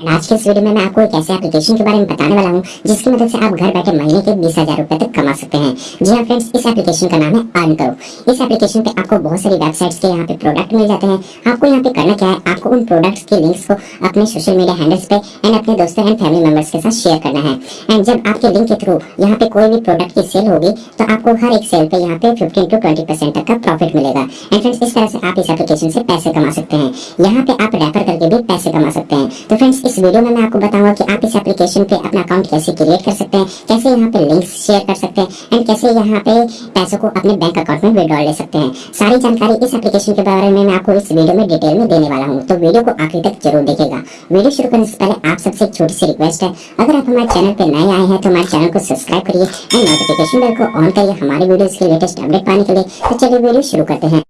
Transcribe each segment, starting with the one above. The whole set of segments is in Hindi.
आज के इस वीडियो में मैं आपको एक ऐसे एप्लीकेशन के बारे में बताने वाला हूँ, जिसकी मदद से आप घर बैठे महीने के बीस हज़ार रूपए तक कमा सकते हैं। जी हाँ फ्रेंड्स इस एप्लीकेशन का नाम है अर्न करो इस एप्लीकेशन पे आपको बहुत सारी वेबसाइट्स के यहाँ पे प्रोडक्ट मिल जाते हैं। आपको यहाँ पे करना क्या है? आपको उन प्रोडक्ट्स के लिंक्स को अपने सोशल मीडिया हैंडल्स पे एंड अपने दोस्तों एंड फैमिली मेंबर्स के साथ शेयर करना है। एंड जब आपके लिंक के थ्रू यहाँ पे कोई भी प्रोडक्ट की सेल होगी तो आपको हर एक सेल पे यहाँ पे फिफ्टीन टू ट्वेंटी परसेंट तक का प्रॉफिट मिलेगा। एंड फ्रेंड्स इस तरह से आप इस एप्लीकेशन से पैसे कमा सकते हैं। यहाँ पे आप रेफर करके भी पैसे कमा सकते हैं। तो फ्रेंड्स इस वीडियो में मैं आपको बताऊँगा कि आप इस एप्लीकेशन पे अपना अकाउंट कैसे क्रिएट कर सकते हैं, कैसे यहाँ पे लिंक्स शेयर कर सकते हैं एंड कैसे यहाँ पे पैसों को अपने बैंक अकाउंट में विड्रॉल ले सकते हैं। सारी जानकारी इस एप्लीकेशन के बारे में मैं आपको इस वीडियो में डिटेल में देने वाला हूँ। तो वीडियो को आखिर तक ज़रूर देखेगा वीडियो शुरू करने से पहले आप सबसे एक छोटी सी रिक्वेस्ट है। अगर आप हमारे चैनल पर नए आए हैं तो हमारे चैनल को सब्सक्राइब करिए एंड नोटिफिकेशन बेल को ऑन करिए हमारे वीडियो के लेटेस्ट अपडेट पाने के लिए। तो चलिए वीडियो शुरू करते हैं।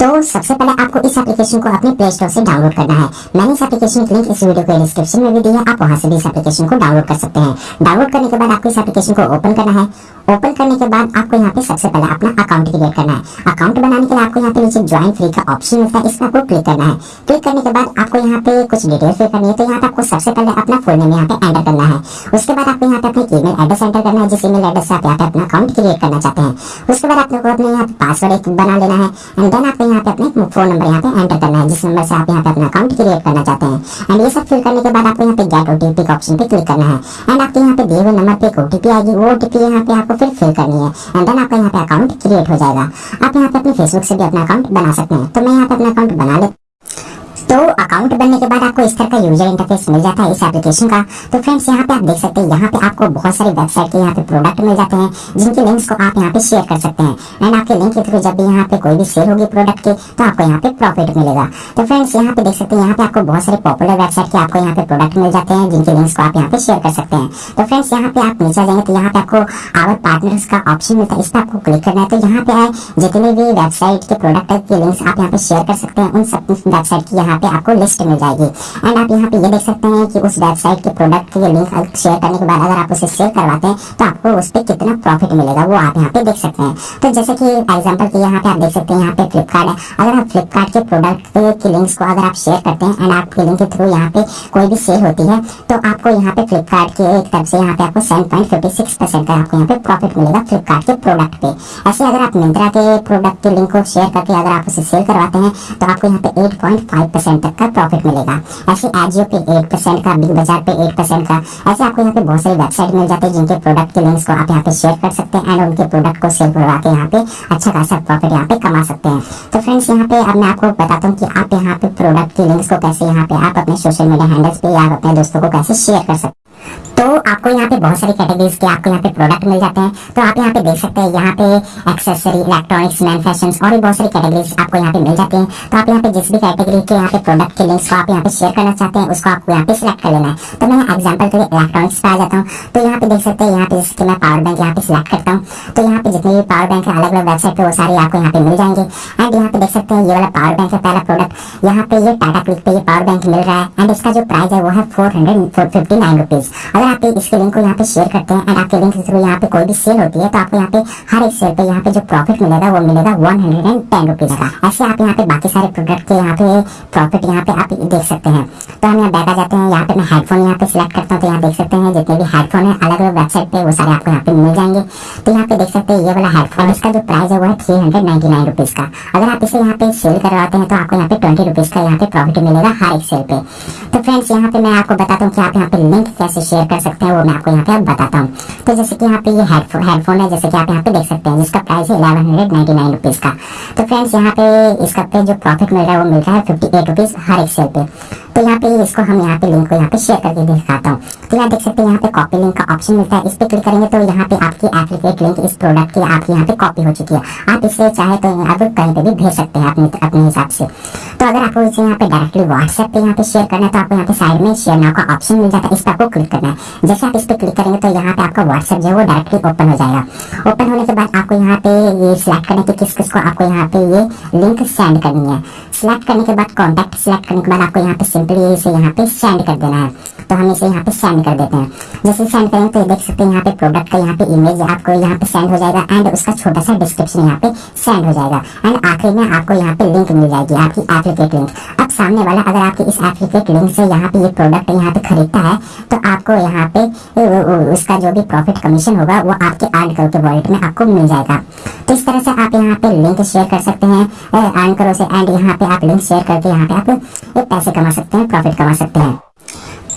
तो सबसे पहले आपको इस एप्लीकेशन को अपने प्ले स्टोर से डाउनलोड करना है। मैंने इस एप्लीकेशन की लिंक इस वीडियो के डिस्क्रिप्शन में भी दी है, आप वहाँ से भी इस एप्लीकेशन को डाउनलोड कर सकते हैं। डाउनलोड करने के बाद आपको इस एप्लीकेशन को ओपन करना है। ओपन करने के बाद आपको यहाँ पे सबसे पहले अपना अकाउंट क्रिएट करना है। अकाउंट बनाने के लिए आपको यहाँ पे नीचे ज्वाइन फ्री का ऑप्शन मिलता है इस पर आपको क्लिक करना है। क्लिक करने के बाद आपको यहाँ पे कुछ डिटेल फिल करनी है तो यहाँ पे आपको सबसे पहले अपना फुल नेम यहाँ पे एंटर करना है। उसके बाद आपको यहाँ पे अपने ईमेल एड्रेस एंटर करना है, जिस ईमेल एड्रेस से आप यहाँ पे अपना अकाउंट क्रिएट करना चाहते हैं। उसके बाद आपको अपने यहाँ पासवर्ड एक बना लेना है। एंड देन आपको यहाँ पे अपने फ़ोन नंबर यहाँ पे एंटर करना है, जिस नंबर से आप यहाँ पे अपना अकाउंट क्रिएट करना चाहते हैं। एंड ये सब फिल करने के बाद आपको यहाँ पे गेट ओटीपी का ऑप्शन पे क्लिक करना है। एंड आपके यहाँ पे दिए हुए नंबर पे एक ओटीपी आएगी, वो ओटीपी यहाँ पे आपको फिर फिल करनी है। एंड देन आपका यहाँ पे अकाउंट क्रिएट हो जाएगा। आप यहाँ पे अपने फेसबुक से भी अपना अकाउंट बना सकते हैं। तो मैं यहाँ पे अपना अकाउंट बना ले तो अकाउंट बनने के बाद इस तरह का यूज़र इंटरफेस मिल जाता है इस एप्लीकेशन का तो फ्रेंड्स यहाँ पे आप देख सकते हैं यहाँ पे आपको बहुत सारी वेबसाइट के यहाँ पे प्रोडक्ट मिल जाते हैं जिनके लिंक्स को आप यहाँ पे शेयर कर सकते हैं एंड आपके लिंक के थ्रू जब भी यहाँ पे कोई भी सेल होगी प्रोडक्ट की तो आपको यहाँ पे प्रॉफिट मिलेगा तो फ्रेंड्स यहाँ पे देख सकते हैं यहाँ पे आपको बहुत सारे पॉपुलर वेबसाइट के आपको यहाँ पे प्रोडक्ट मिल जाते हैं जिनके लिंक्स को आप यहाँ पे शेयर कर सकते हैं तो फ्रेंड्स यहाँ पे आप नीचे जाएँगे तो यहाँ पे आपको आवर पार्टनर्स का ऑप्शन मिलता है इस पर आपको क्लिक करना है तो यहाँ पे आए जितने भी वेबसाइट के प्रोडक्ट के लिंक्स आप यहाँ पे शेयर कर सकते हैं उन सब वेबसाइट की यहाँ पे आपको लिस्ट मिल जाएगी एंड आप यहाँ पे ये देख सकते हैं कि उस वेबसाइट के प्रोडक्ट के लिंक शेयर करने के बाद अगर आप उसे शेयर करवाते हैं तो आपको उस पर कितना प्रॉफिट मिलेगा वो आप यहाँ पे देख सकते हैं। तो जैसे कि एग्ज़ाम्पल के यहाँ पे आप देख सकते हैं, यहाँ पे फ्लिपकार्ट है। अगर आप फ्लिपकार्ट के प्रोडक्ट के लिंक्स को अगर आप शेयर करते हैं एंड आपके लिंक के थ्रू यहाँ पे कोई भी सेल होती है तो आपको यहाँ पे फ्लिपकार्ट के एक तरफ़ से यहाँ पे आपको seven point fifty six percent का आपको यहाँ पे प्रॉफिट मिलेगा फ्लिपकार्ट के प्रोडक्ट पे। ऐसे अगर आप मिंत्रा के प्रोडक्ट के लिंक को शेयर करके अगर आप उसे सेल करवाते हैं तो आपको यहाँ पे एट पॉइंट फाइव परसेंट तक का प्रॉफिट मिलेगा। ऐसे आजियो पे एक परसेंट का बिग बाज़ार पे एक परसेंट का। ऐसे आपको यहाँ पे बहुत सारी वेबसाइट मिल जाती है जिनके प्रोडक्ट के लिंक्स को आप यहाँ पे शेयर कर सकते हैं एंड उनके प्रोडक्ट को सेल करवा के यहाँ पे अच्छा खासा प्रॉफिट यहाँ पे कमा सकते हैं। तो फ्रेंड्स यहाँ पे अब मैं आपको बताता हूँ कि आप यहाँ पे प्रोडक्ट के लिंक्स को कैसे यहाँ पे आप अपने सोशल मीडिया हैंडल्स पे या अपने दोस्तों को कैसे शेयर कर सकते हैं। तो आपको यहाँ पे बहुत सारी कैटेगरीज के आपको यहाँ पे प्रोडक्ट मिल जाते हैं तो आप यहाँ पे देख सकते हैं यहाँ पे एक्सेसरी इलेक्ट्रॉनिक्स मैन फ़ैशन और भी बहुत सारी कैटेगरीज आपको यहाँ पे मिल जाती हैं तो आप यहाँ पे जिस भी कैटेगरी के यहाँ पे प्रोडक्ट के लिंक्स को आप यहाँ पे शेयर करना चाहते हैं उसको आपको यहाँ पे सिलेक्ट कर लेना है तो मैं एग्ज़ाम्पल के लिए इलेक्ट्रॉनिक्स पे आ जाता हूँ तो यहाँ पे देख सकते हैं यहाँ पे जैसे मैं पावर बैंक यहाँ पे सिलेक्ट करता हूँ तो यहाँ पे जितने भी पावर बैंक है अलग अलग वेबसाइट पे वो सारी आपको यहाँ पे मिल जाएँगे एंड यहाँ पे देख सकते हैं ये वाला पावर बैंक है पहला प्रोडक्ट यहाँ पे ये टाटा क्लिक पे ये पावर बैंक मिल रहा है एंड इसका जो प्राइस है वो है four hundred fifty nine rupees अगर आप इसके लिंक को यहाँ पे शेयर करते हैं एंड आपके लिंक थ्रू यहाँ पे कोई भी सेल होती है तो आपको यहाँ पे हर एक सेल पे यहाँ पे जो प्रॉफिट मिलेगा वो मिलेगा one hundred and ten rupees का ऐसे आप यहाँ पे बाकी सारे प्रोडक्ट के यहाँ पे प्रॉफिट यहाँ पे आप देख सकते हैं तो हम यहाँ बैठ जाते हैं यहाँ पे मैं हेडफोन यहाँ पे सिलेक्ट करता हूँ तो यहाँ देख सकते हैं जितने भी हेडफोन है अलग अलग वेबसाइट पे वो सारे आपको यहाँ पे मिल जाएँगे तो यहाँ पे देख सकते हैं ये वाला हेडफोन इसका जो प्राइस है वो है three hundred ninety nine rupees का अगर आप इसे यहाँ पे सेल करवाते हैं तो आपको यहाँ पे ट्वेंटी रुपीज़ का यहाँ पे प्रॉफिट मिलेगा हर एक सेल पे तो फ्रेंड्स यहाँ पे मैं आपको बताता हूँ कि आप यहाँ पे लिंक कैसे शेयर कर सकते हैं, वो मैं आपको यहाँ पे बताता हूँ। तो जैसे कि यहाँ पे ये हेडफोन हेडफोन है, जैसे कि आप यहाँ पे देख सकते हैं, जिसका प्राइस है eleven hundred ninety nine rupees का। तो फ्रेंड्स यहाँ पे इसका पे जो प्रॉफिट मिल रहा है, वो मिल रहा है फिफ्टी एट रुपीज़ हर एक सेल पे। तो यहाँ पे इसको हम यहाँ पे लिंक को यहाँ पे शेयर करके दिखाता हूँ तो यहाँ देख सकते हैं यहाँ पे कॉपी लिंक का ऑप्शन मिलता है इस पे क्लिक करेंगे तो यहाँ पे आपकी एप्लीकेट लिंक इस प्रोडक्ट की आपकी यहाँ पे कॉपी हो चुकी है आप इसे चाहे तो आप कहीं पे भी भेज सकते हैं अपने अपने हिसाब से तो अगर आपको इसे यहाँ पे डायरेक्टली व्हाट्सएप पे यहाँ पे शेयर करना है तो आपको यहाँ पे साइड में शेयर नाउ का ऑप्शन मिल जाता है इस पर आपको क्लिक करना है जैसे आप इस पर क्लिक करेंगे तो यहाँ पे आपका व्हाट्सएप जो है वो डायरेक्टली ओपन हो जाएगा ओपन होने के बाद आपको यहाँ पे ये सिलेक्ट करने के किस किस को आपको यहाँ पे ये लिंक सेंड करनी है सिलेक्ट करने के बाद कॉन्टैक्ट सिलेक्ट करने के बाद आपको यहाँ पे सिंपली इसे यहाँ पे सेंड कर देना है तो हम इसे यहाँ पे सेंड कर देते हैं जैसे सेंड करेंगे तो ये देख सकते हैं यहाँ पे प्रोडक्ट का यहाँ पे इमेज आपको यहाँ पे सेंड हो जाएगा एंड उसका छोटा सा डिस्क्रिप्शन यहाँ पे सेंड हो जाएगा एंड आखिर में आपको यहाँ पे लिंक मिल जाएगी आपकी एप्लीकेट लिंक अब सामने वाला अगर आपके इस एप्लीकेट लिंक से यहाँ पे ये प्रोडक्ट यहाँ पे खरीदता है तो आपको यहाँ पे उसका जो भी प्रॉफिट कमीशन होगा वो आपके अर्न करो के वॉलेट में आपको मिल जाएगा तो इस तरह से आप यहाँ पे लिंक शेयर कर सकते हैं अर्न करो से एंड यहाँ पे आप लिंक शेयर करके यहाँ पे आप पैसे कमा सकते हैं प्रॉफिट कमा सकते हैं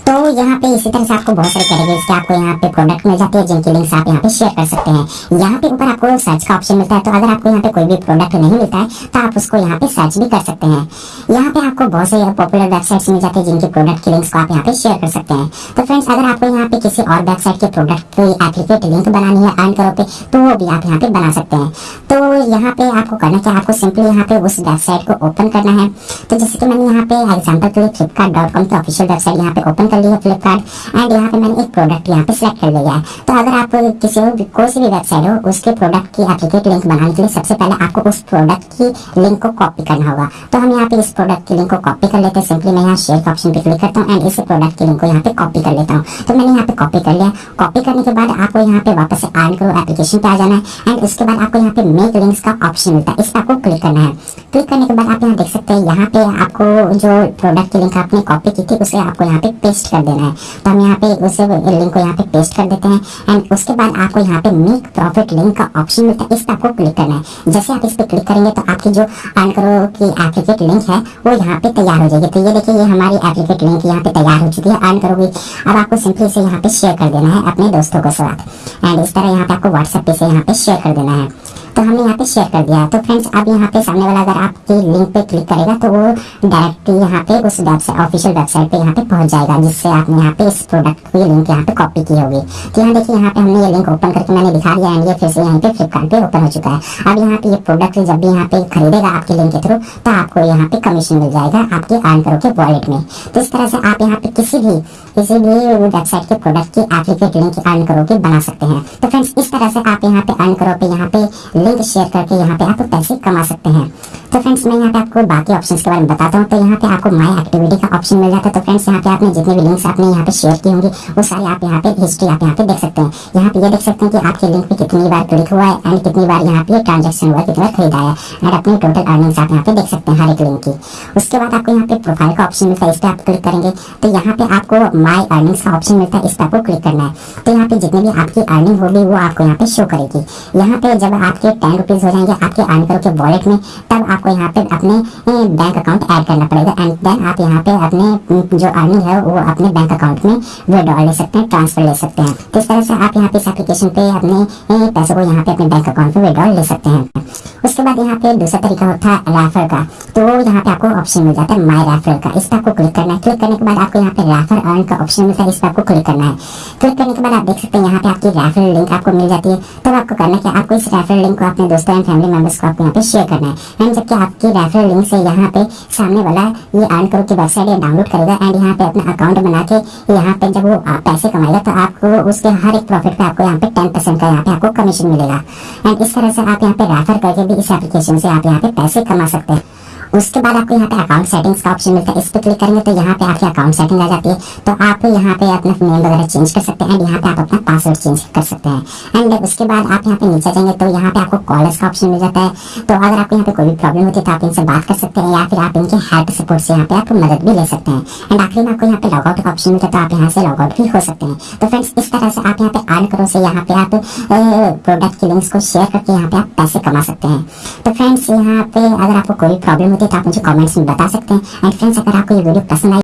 तो यहाँ पे इसी तरह से आपको बहुत सारे कैटेगरीज के आपको यहाँ पे प्रोडक्ट मिल जाते हैं जिनकी लिंक्स आप यहाँ पे शेयर कर सकते हैं यहाँ पे ऊपर आपको सर्च का ऑप्शन मिलता है तो अगर आपको यहाँ पे कोई भी प्रोडक्ट नहीं मिलता है तो आप उसको यहाँ पे सर्च भी कर सकते हैं यहाँ पे आपको बहुत से पॉपुलर वेबसाइट मिल जाती है जिनके प्रोडक्ट की लिंक्स को आप यहाँ पे शेयर कर सकते हैं तो फ्रेंड्स अगर आपको यहाँ पे किसी और वेबसाइट के प्रोडक्ट की एप्लीकेट लिंक बनानी है अर्न करो पे तो वो भी आप यहाँ पे बना सकते हैं तो यहाँ पे आपको करना क्या आपको सिंपली यहाँ पे उस वेबसाइट को ओपन करना है तो जैसे कि मैंने यहाँ पे एग्ज़ाम्पल के लिए फ्लिपकार्ट डॉट कॉम की ऑफिशियल वेबसाइट यहाँ पे ओपन कर ली है फ्लिपकार्ट एंड यहाँ पे मैंने एक प्रोडक्ट यहाँ पे सिलेक्ट कर लिया है तो अगर आप किसी कोई सी भी वेबसाइट हो उसके प्रोडक्ट की एप्लीकेट लिंक बनाने के लिए सबसे पहले आपको उस प्रोडक्ट की लिंक को कॉपी करना होगा तो हम यहाँ पे इस प्रोडक्ट की लिंक को कॉपी कर लेते हैं सिंपली मैं यहाँ शेयर ऑप्शन पे क्लिक करता हूँ एंड इस प्रोडक्ट की लिंक को यहाँ पे कॉपी कर लेता हूँ तो मैंने यहाँ पे कॉपी कर लिया कॉपी करने के बाद आपको यहाँ पे वापस से आर्न करो एप्लीकेशन पे आ जाना है एंड उसके बाद आपको यहाँ पे मेक लिंक्स का ऑप्शन मिलता है इस पर आपको क्लिक करना है क्लिक करने के बाद आप यहाँ देख सकते हैं यहाँ पे आपको जो प्रोडक्ट की लिंक आपने कॉपी की थी उसे आपको यहाँ पे पेस्ट कर देना है तो हम यहाँ पे उसे लिंक को यहाँ पे पेस्ट कर देते हैं एंड उसके बाद आपको यहाँ पे मेक प्रॉफिट लिंक का ऑप्शन मिलता है इस पर आपको क्लिक करना है जैसे आप इस पर क्लिक करेंगे तो आपकी जो अर्न करो की एप्लीकेट लिंक है वो यहाँ पे तैयार हो जाएगी तो ये देखिए ये हमारी एप्लीकेट लिंक यहाँ पे तैयार हो चुकी है अर्न करोगी अब आपको सिंपली इसे यहाँ पे शेयर कर देना है अपने दोस्तों के साथ एंड इस तरह यहाँ पे आपको व्हाट्सएप पे से यहाँ पे शेयर कर देना है तो हमने यहाँ पे शेयर कर दिया तो फ्रेंड्स अब यहाँ पे सामने वाला अगर आपके लिंक पे क्लिक करेगा तो वो डायरेक्टली यहाँ पे उस वेबसाइट ऑफिशियल वेबसाइट पे यहाँ पे पहुँच जाएगा जिससे आपने यहाँ पे इस प्रोडक्ट की लिंक यहाँ पे कॉपी की होगी तो यहाँ देखिए यहाँ पे हमने ये लिंक ओपन करके मैंने दिखा दिया एंड ये फिर से यहाँ पे फ्लिपकार्ट पे ओपन हो चुका है अब यहाँ पे ये प्रोडक्ट जब भी यहाँ पे खरीदेगा आपके लिंक के थ्रू तो आपको यहाँ पे कमीशन मिल जाएगा आपके अर्न करो के वॉलेट में तो इस तरह से आप यहाँ पे किसी भी किसी भी वेबसाइट के प्रोडक्ट की एप्लीकेट लिंक अर्न करो के बना सकते हैं तो फ्रेंड्स इस तरह से आप यहाँ पे अर्न करो पे यहाँ पे लिंक शेयर करके यहाँ पे आप पैसे कमा सकते हैं तो फ्रेंड्स मैं यहाँ पे आपको बाकी ऑप्शंस के बारे में बताता हूँ तो यहाँ पे आपको माई एक्टिविटी का ऑप्शन मिल जाता है तो फ्रेंड्स यहाँ पे आपने जितने भी लिंक्स आपने यहाँ पे शेयर की होंगी वो सारे आप यहाँ पे हिस्ट्री आप यहाँ पे देख सकते हैं यहाँ पे ये देख सकते हैं कि आपके लिंक पे कितनी बार क्लिक हुआ है एंड कितनी बार यहाँ पे ट्रांजेक्शन हुआ कितनी खरीदा है एंड अपनी टोटल अर्निंग्स आप यहाँ पे देख सकते हैं हर एक लिंक की उसके बाद आपको यहाँ पे प्रोफ़ाइल का ऑप्शन मिलता है इस पर आप क्लिक करेंगे तो यहाँ पे आपको माई अर्निंग्स का ऑप्शन मिलता है इस पर आपको क्लिक करना है तो यहाँ पे जितनी भी आपकी अर्निंग होगी वो आपको यहाँ पे शो करेगी यहाँ पे जब आपके टेन रुपीज़ हो जाएँगे आपके अर्न करो के वॉलेट में, तब आपको यहाँ पे अपने बैंक अकाउंट ऐड करना पड़ेगा। एंड देन आप यहाँ पे अपने जो अर्निंग है, वो अपने बैंक अकाउंट में विड्रॉ ले सकते हैं ट्रांसफ़र ले सकते हैं। तो इस तरह से आप यहाँ पे इस एप्लीकेशन पे अपने पैसों को यहाँ पे अपने बैंक अकाउंट में विड्रॉ ले सकते हैं। उसके बाद यहाँ पे दूसरा तरीका होता है रेफर का। तो यहाँ पे आपको ऑप्शन मिल जाता है माई रेफर का। इस पर आपको क्लिक करना है। क्लिक करने के बाद आपको यहाँ पे रेफर अर्न का ऑप्शन मिलता है। इस पर आपको क्लिक करना है। क्लिक करने के बाद आप देख सकते हैं, यहाँ पे आपकी रेफर लिंक आपको मिल जाती है। तब आपको करना क्या आपको इस रेफर लिंक को अपने दोस्तों एंड फैमिली मेंबर्स को आपको यहाँ पे शेयर करना है। एंड जबकि आपकी रेफरल लिंक से यहाँ पे सामने वाला ये अर्न करो की वेबसाइट डाउनलोड करेगा एंड यहाँ पे अपना अकाउंट बना के यहाँ पे जब वो पैसे कमाएगा तो आपको उसके हर एक प्रॉफिट पे आपको यहाँ पे टेन परसेंट का यहाँ पे आपको कमीशन मिलेगा। एंड इस तरह से आप यहाँ पे रेफर करके भी इस एप्लीकेशन से आप यहाँ पे पैसे कमा सकते हैं। उसके बाद आपको यहाँ पे अकाउंट सेटिंग्स का ऑप्शन मिलता है इस पर क्लिक करेंगे तो यहाँ पे आपकी अकाउंट सेटिंग आ जाती है तो आप यहाँ पे अपना नेम वगैरह चेंज कर सकते हैं यहाँ पे आप अपना पासवर्ड चेंज कर सकते हैं एंड उसके बाद आप यहाँ पे नीचे जाएँगे तो यहाँ पे आपको कॉलर्स का ऑप्शन मिल जाता है तो अगर आपको यहाँ पे कोई भी प्रॉब्लम होती है तो आप इनसे बात कर सकते हैं या फिर आप इनके हेल्प सपोर्ट से यहाँ पे आप मदद भी ले सकते हैं एंड आखिरी में आपको यहाँ पे लॉगआउट का ऑप्शन मिलता है तो आप यहाँ से लॉगआउट भी हो सकते हैं तो फ्रेंड्स इस तरह से आप यहाँ पे अर्न करो से यहाँ पे आप प्रोडक्ट की लिंक्स को शेयर करके यहाँ पे आप पैसे कमा सकते हैं तो फ्रेंड्स यहाँ पे अगर आपको कोई प्रॉब्लम होती है तो आप मुझे कमेंट्स में बता सकते हैं। एंड फ्रेंड्स अगर आपको ये वीडियो पसंद आई